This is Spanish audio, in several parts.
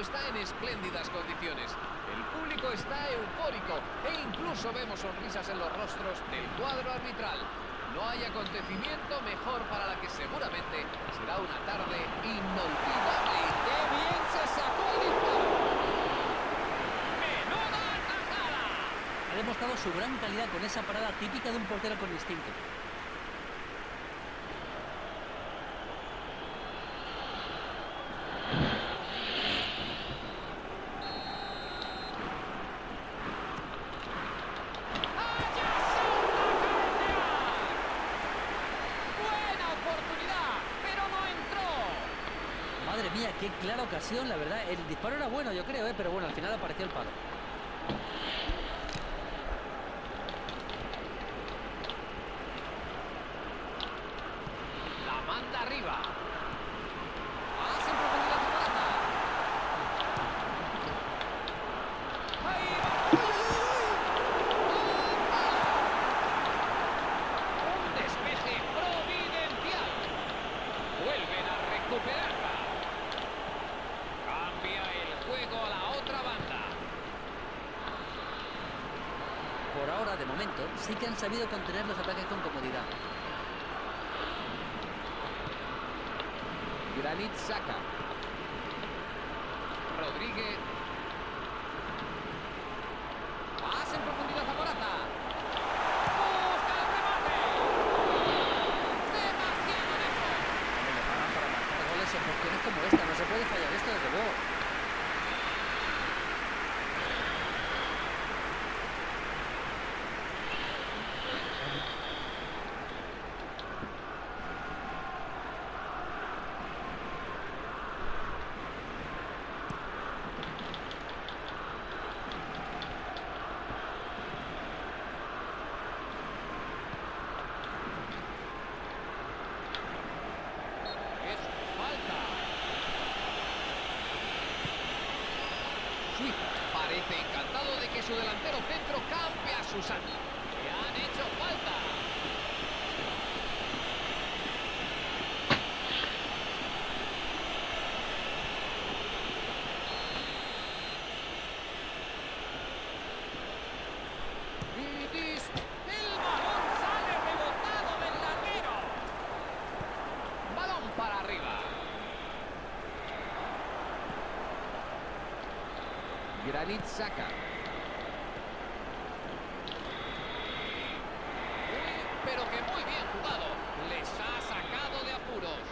espléndidas condiciones. El público está eufórico e incluso vemos sonrisas en los rostros del cuadro arbitral. No hay acontecimiento mejor para la que seguramente será una tarde inolvidable. ¡Qué bien se sacó el disparo! ¡Menuda tajada! Ha demostrado su gran calidad con esa parada típica de un portero con instinto. ¡Allá salta ¡Buena oportunidad! ¡Pero no entró! Madre mía, qué clara la verdad. El disparo era bueno, yo creo, ¿eh? pero bueno, al final apareció el palo. La manda arriba. Pase en profundidad a Morata. Ahí va. Un despeje providencial. Vuelven a recuperarla. Cambia el juego a la otra banda. Por ahora, de momento, sí que sabido contener los ataques con comodidad. Granit saca. Rodríguez. En profundidad a. Demasiado lejos. Como esta. No se puede fallar esto, desde luego. Es falta. Suiza parece encantado de que su delantero centro campe a Susana. Le han hecho falta. Vidic, el balón sale rebotado del larguero. Balón para arriba. Granit saca. Muy, pero que muy bien jugado. Les ha sacado de apuros.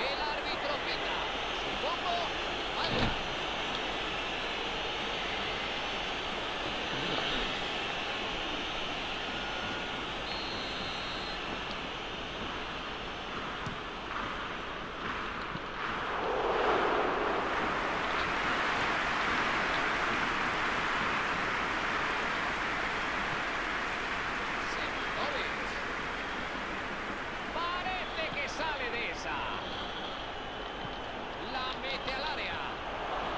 El árbitro pita. Supongo. Falta. Señores. Parece que sale de esa. La mete al área.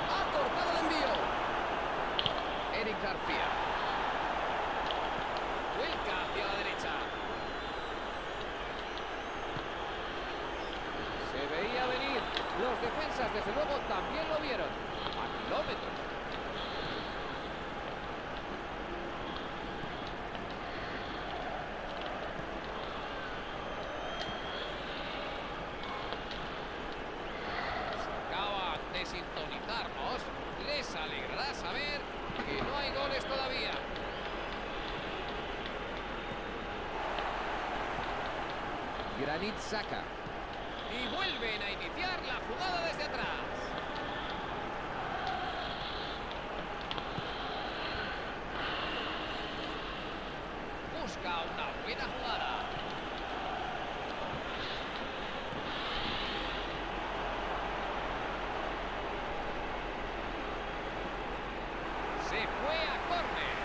Ha cortado el envío. Eric García. Vuelca hacia la derecha. Se veía venir. Defensas, desde luego, también lo vieron. A kilómetros. acaban de sintonizarnos, les alegrará saber que no hay goles todavía. Granit saca. Y vuelven a iniciar la jugada desde atrás. Busca una jugada. Se fue a córner.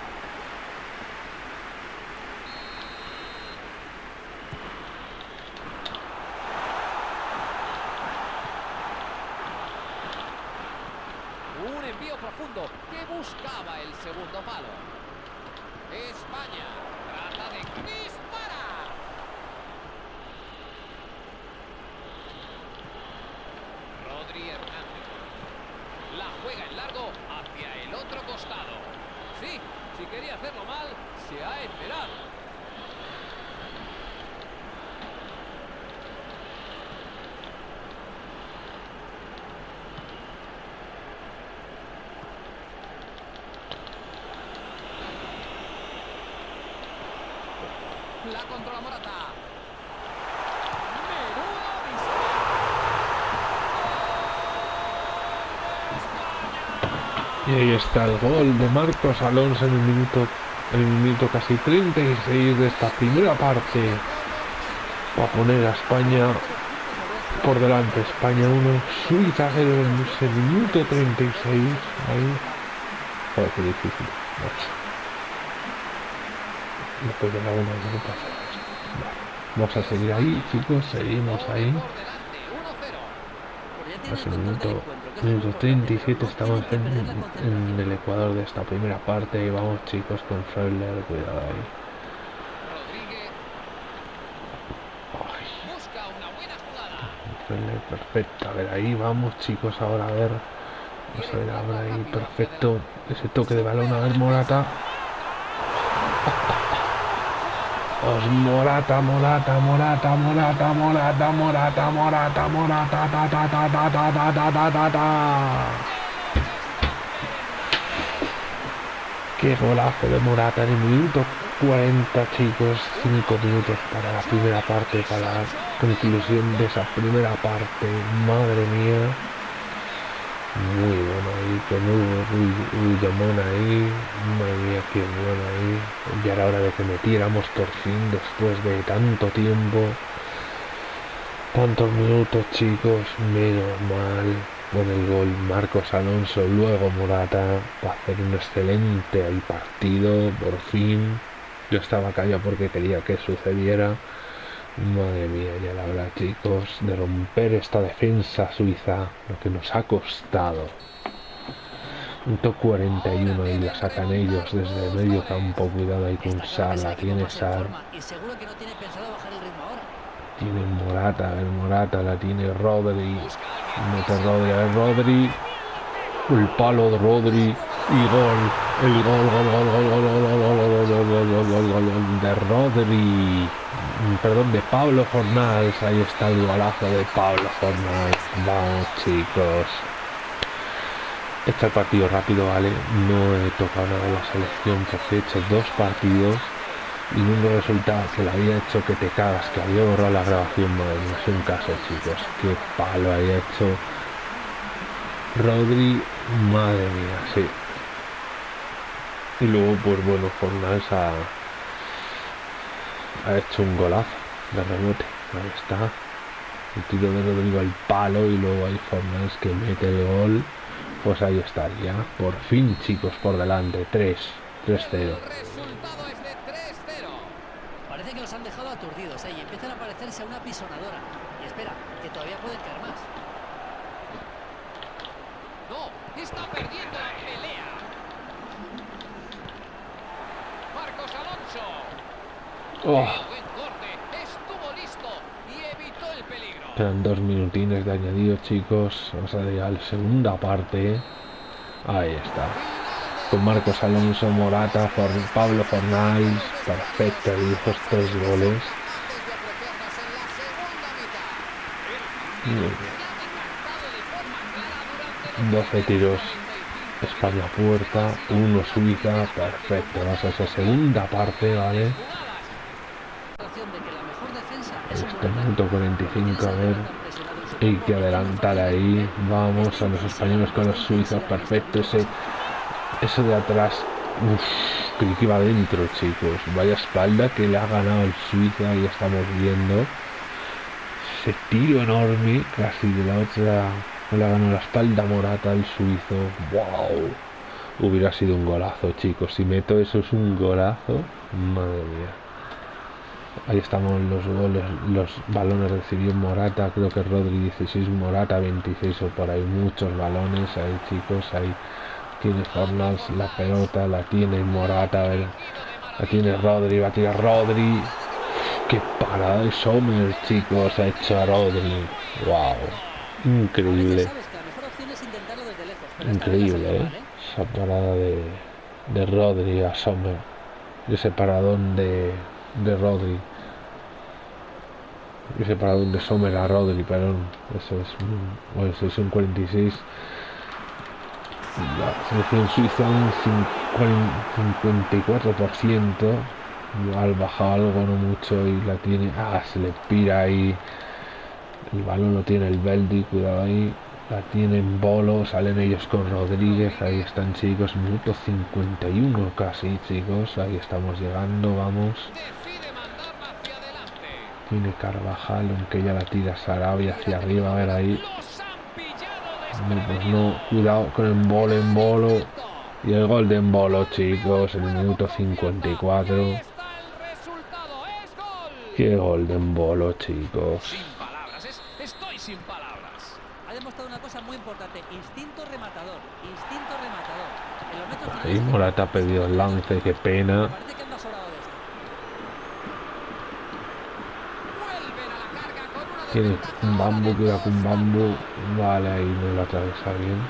Un envío profundo que buscaba el segundo palo. España trata de disparar. Se ha. La controla Morata. Y ahí está el gol de Marcos Alonso en el minuto, el minuto casi 36 de esta primera parte. Para poner a España por delante. España 1, Suiza 0 en ese minuto 36. Ahí. Joder, qué difícil. Después de la 1 no pasa. Vamos a seguir ahí, chicos. Seguimos ahí. Por delante, 1-0. Porque ya tiene Es el minuto, minuto importante. 37, estamos en, el ecuador de esta primera parte y vamos chicos con Freuler, cuidado ahí. Freuler, perfecto, a ver ahí vamos chicos ahora a ver, vamos a ver ahora ahí, perfecto, ese toque de balón, a ver Morata. Os Morata, Morata, Morata, Morata, Morata, Morata, Morata, Morata, ta ta ta ta ta ta ta ta ta. Qué golazo de Morata en el minuto 40, chicos. 5 minutos para la primera parte, para la conclusión de esa primera parte. Madre mía. Muy bueno ahí, con Hugo ahí. Madre mía, qué bueno ahí. Ya era hora de que metiéramos por fin después de tanto tiempo. Tantos minutos, chicos. Menos mal. Con el gol Marcos Alonso, luego Morata, para hacer un excelente ahí partido, por fin. Yo estaba callado porque quería que sucediera. Madre mía, ya la hora, chicos, de romper esta defensa suiza, lo que nos ha costado. Punto 41 y la sacan ellos desde el medio campo, cuidado ahí con Sala, tiene Sar, forma Y seguro que no tiene pensado bajar el Morata, Morata, la tiene Rodri, mete Rodri, a ver Rodri, el palo de Rodri y gol, el gol, gol, de Rodri, perdón, de Pablo Fornals, ahí está el golazo de Pablo Fornals, vamos chicos. Este partido rápido, ¿vale? No he tocado nada la selección porque he hecho dos partidos y luego resulta que la había hecho que te cagas, que había borrado la grabación, madre es un caso, chicos. Qué palo había hecho Rodri, madre mía, sí. Y luego, pues bueno, Fornals ha, ha hecho un golazo de rebote. Ahí está. El tiro de Rodrigo al palo y luego hay Fornals que mete el gol. Pues ahí estaría. Por fin, chicos, por delante. 3. 3-0. El resultado es de 3-0. Parece que los han dejado aturdidos, ¿eh? Y empiezan a parecerse a una pisonadora. Y espera, que todavía pueden caer más. No, está perdiendo la pelea. Oh. Dos minutines de añadido, chicos. Vamos a llegar a la segunda parte. Ahí está. Con Marcos Alonso, Morata, For Pablo Fornals. Perfecto, dibujos tres goles. 12 tiros 45 España puerta, uno Suiza, perfecto, vamos a esa segunda parte, ¿vale? Este minuto 45, a ver, hay que adelantar ahí, vamos a los españoles con los suizos, perfecto, ese, eso de atrás, uff, que iba adentro, chicos, vaya espalda que le ha ganado el Suiza, y estamos viendo, ese tiro enorme, casi de la otra, le ha ganado la espalda morata al suizo, wow, hubiera sido un golazo, chicos, si meto eso es un golazo, madre mía. Ahí estamos los goles, los balones recibió Morata, creo que Rodri 16, Morata 26 o por ahí, muchos balones ahí chicos, ahí tiene Fornals la pelota, la tiene Morata, a ver, la tiene Rodri, va a Rodri, qué parada de Sommer chicos, ha hecho a Rodri, wow, increíble, increíble, ¿eh? ¿eh? esa parada de, de Rodri a Sommer, ese paradón de, de Rodri. Ese paradón de Sommer a Rodri, perdón. Eso es bueno, eso es un 46. La selección suiza un 54%. Al baja algo, no mucho, y la tiene. Ah, se le pira ahí. El balón lo tiene el Beldi, cuidado ahí. La tienen Bolo, salen ellos con Rodríguez. Ahí están, chicos. Minuto 51 casi, chicos. Ahí estamos llegando, vamos. Tiene Carvajal, aunque ya la tira Sarabia hacia arriba. A ver ahí. Pues no, cuidado con el bolo en bolo. Y el gol de Bolo, chicos, en el minuto 54. Qué gol de Bolo, chicos. Sin palabras, es- estoy sin palabras. Ha demostrado una cosa muy importante, instinto rematador, instinto rematador. En los metros Ahí finales, Morata ha pedido el lance, qué pena. parece que anda sobrado de esto. Vuelven a la carga con una Tiene desventaja un bambu, de cuidado con dos bambu. Vale, ahí no lo atraviesa bien.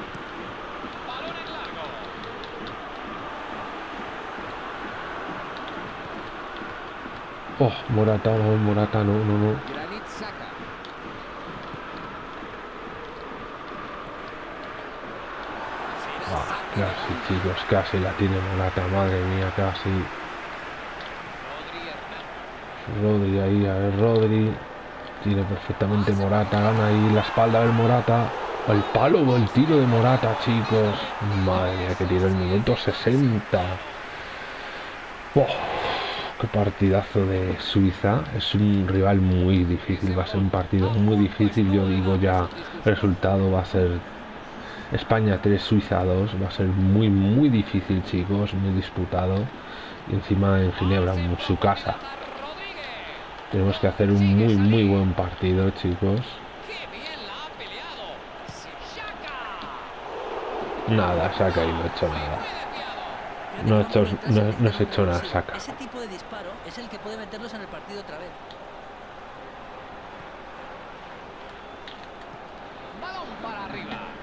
Oh, Morata, no, Morata, no, no, no. Granit Xhaka. Ah, casi, chicos, casi la tiene Morata, madre mía, casi. Rodri ahí, a ver, Rodri. Tiene perfectamente Morata, gana ahí la espalda del Morata. El palo o el tiro de Morata, chicos. Madre mía, que tiro el minuto 60. Oh, qué partidazo de Suiza. Es un rival muy difícil, va a ser un partido muy difícil. Yo digo ya, resultado va a ser España 3, Suiza 2. Va a ser muy, muy difícil, chicos, muy disputado. Y encima en Ginebra, en su casa. Tenemos que hacer un muy, muy buen partido, chicos. Nada, saca y no ha hecho nada. No ha que hecho- no- no hecho nada, ese- saca. Ese tipo de disparo es el que puede meterlos en el partido otra vez. Balón para arriba.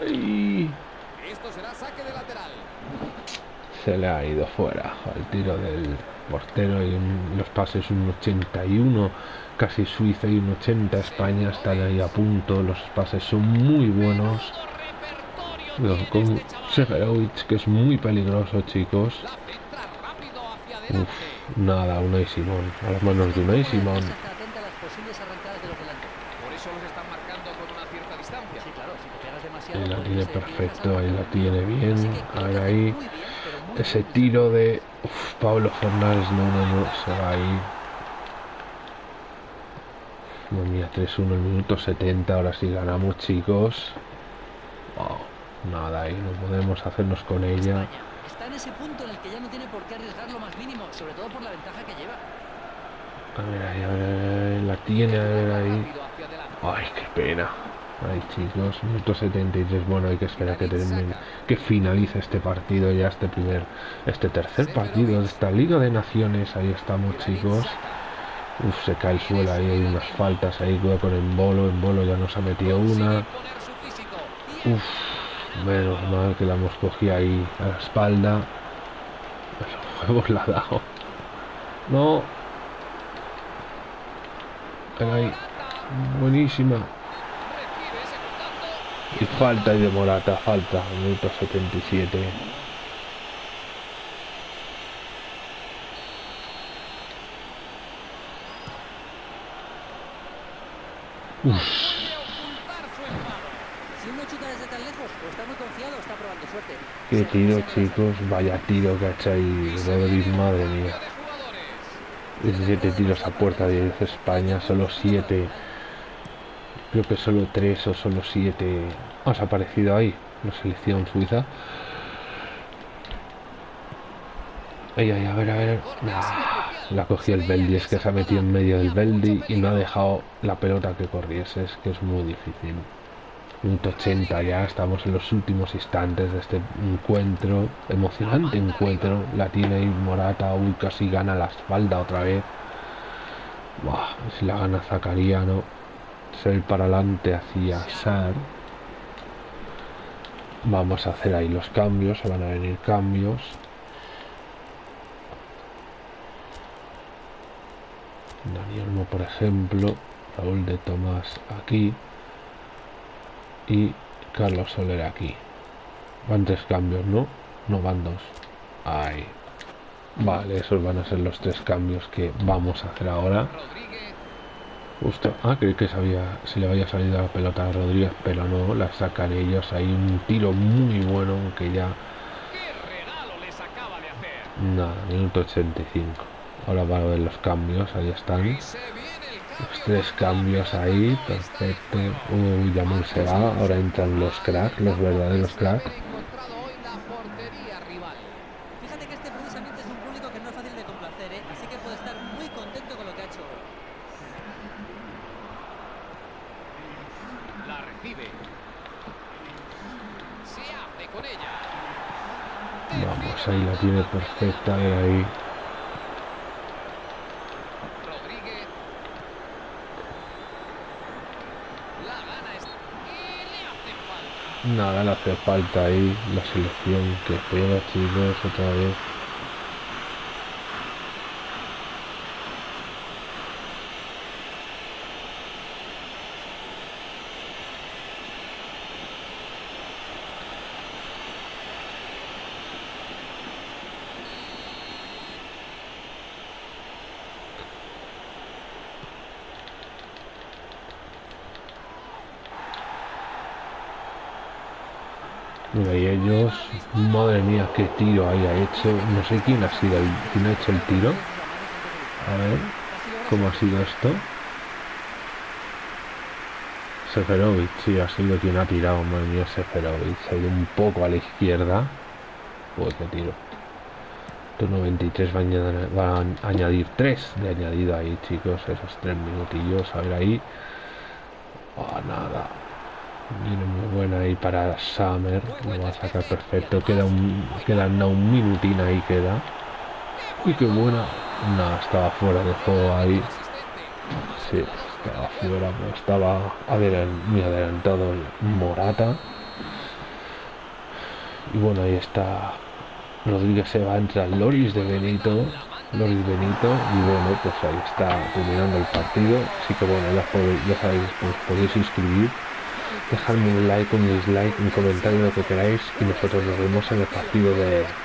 Ay, Esto será saque de lateral. se le ha ido fuera al tiro del portero y un- los pases un 81, casi Suiza y un 80 España están ahí a punto. Los pases son muy buenos. Con. Seferovic, que es muy peligroso, chicos. Uf, nada, Unai Simón. A las manos de Unai Simón. Está atenta a las posibles arrancadas de los delanteros. Eso los están marcando con una cierta distancia. Sí, claro, si te pegas demasiado. Ahí la pues, tiene eh, perfecto, ahí la tiene bien. ahí. muy Ese tiro de uf, Pablo Fernández, no, no, no, se va ahí. Madre mía, 3-1 el minuto 70, ahora sí ganamos chicos. Wow, nada, ahí no podemos hacernos con ella. España está en ese punto en el que ya no tiene por qué arriesgar lo más mínimo, sobre todo por la ventaja que lleva. A ver ahí, a ver, a ver, la tiene, a ver ahí. Ay, qué pena. Ay, chicos, minuto 73. Bueno, hay que esperar que termine, que finalice este partido ya, este primer, este tercer partido de esta Liga de Naciones. Ahí estamos, chicos. Uf, se cae el suelo ahí, hay unas faltas ahí, cuidado con el bolo, en bolo ya nos ha metido una. Uf, menos mal que la hemos cogido ahí a la espalda. Los huevos la ha dado. No. Ven ahí, buenísima. Y falta y de Morata, falta, minuto 77. Consigue ocultar su enfado. Si uno chuta desde tan lejos o está muy confiado, está probando suerte. Qué tiro, chicos. Vaya tiro que ha hecho ahí Y se Rodri, viene un madre mía. de jugadores. 17 tiros a puerta, 10 España, solo 7. Creo que solo 3 o solo 7. Os ha aparecido ahí la selección suiza. Ay, ay, a ver, a ver. Ah, la cogió el Beldi, es que se ha metido en medio del Beldi y no ha dejado la pelota que corriese, es que es muy difícil. Minuto 80 ya, estamos en los últimos instantes de este encuentro, emocionante encuentro. La tiene Morata, uy, casi gana la espalda otra vez. Buah, si la gana Zacariano, salir para adelante hacia SAR. Vamos a hacer ahí los cambios se van a venir cambios. Danielmo por ejemplo Raúl de Tomás aquí. Y Carlos Soler aquí. Van tres cambios no no van dos. Ahí. Vale esos van a ser los tres cambios que vamos a hacer ahora. Justo. Ah, creí que sabía, se le había salido la pelota a Rodríguez, pero no, la sacan ellos. Hay un tiro muy bueno, aunque ya ¡Qué regalo les acaba de hacer! Nada, minuto 85. Ahora van a ver los cambios, ahí están. Los tres cambios cambio. ahí, perfecto. Uy, Yamul se va, ahora entran los cracks, los verdaderos cracks. Fíjate que este precisamente es un público que no es fácil de complacer, ¿eh? así que puede estar muy contento con lo que ha hecho hoy. La recibe. Se hace con ella. Vamos, ahí la tiene perfecta, y ahí. Y le hace falta. Nada, le hace falta ahí la selección que pega, chicos, otra vez. Y ellos, madre mía, qué tiro ahí ha hecho. No sé quién ha sido el, quién ha hecho el tiro. A ver, ¿cómo ha sido esto? Seferovic, sí, ha sido quien ha tirado, madre mía, Seferovic. Se ha ido un poco a la izquierda. Uy, qué tiro. 93 va a, añadir, va a añadir 3 de añadido ahí, chicos, esos 3 minutillos. A ver ahí. Oh, nada. Viene muy buena ahí para Summer. Lo va a sacar perfecto. Queda un, queda nada, un minutín ahí queda. Y qué buena. No, estaba fuera de juego ahí. Estaba fuera, pero estaba adelan- muy adelantado el Morata. Y bueno, ahí está. Rodríguez se va, entra Loris de Benito. Loris Benito. Y bueno, pues ahí está terminando el partido. Así que bueno, ya sabéis, pues podéis inscribir. Dejadme un like, un dislike, un comentario, lo que queráis. Y nosotros nos vemos en el partido de,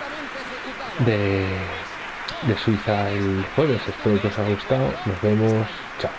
de, de Suiza el jueves. Espero que os haya gustado. Nos vemos. Chao.